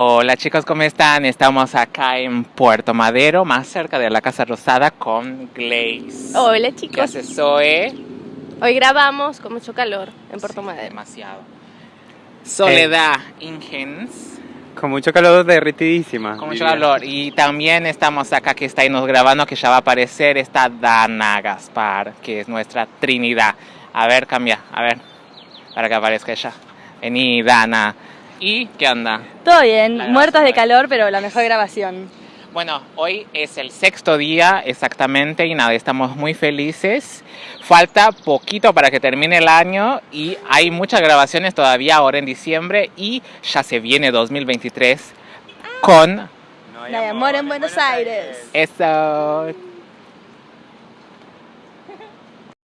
Hola chicos, ¿cómo están? Estamos acá en Puerto Madero, más cerca de la Casa Rosada con Glaze. Hola ¿Qué chicos, hace Zoe? hoy grabamos con mucho calor en Puerto Sí, Madero. Demasiado. Soledad Ingens, Con mucho calor derritidísima. con mucho diría. calor. Y también estamos acá que está ahí nos grabando, que ya va a aparecer, está Dana Gaspar, que es nuestra Trinidad. A ver, cambia, a ver, para que aparezca ella. Vení, Dana. ¿Y qué anda? Todo bien, muertos de calor, pero la mejor grabación. Bueno, hoy es el sexto día exactamente y nada, estamos muy felices. Falta poquito para que termine el año y hay muchas grabaciones todavía ahora en diciembre y ya se viene 2023 con... No hay, amor, amor en, Buenos, Aires. Aires. Eso.